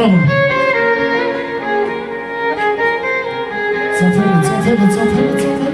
Bravo. Zaferle, zaferle, zaferle, zaferle.